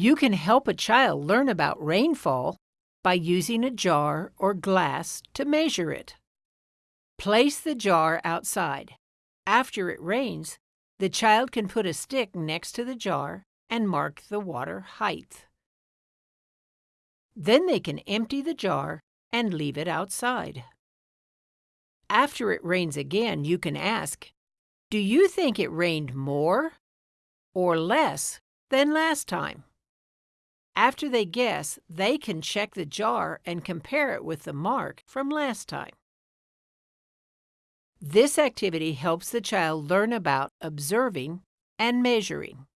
You can help a child learn about rainfall by using a jar or glass to measure it. Place the jar outside. After it rains, the child can put a stick next to the jar and mark the water height. Then they can empty the jar and leave it outside. After it rains again, you can ask, Do you think it rained more or less than last time? After they guess, they can check the jar and compare it with the mark from last time. This activity helps the child learn about observing and measuring.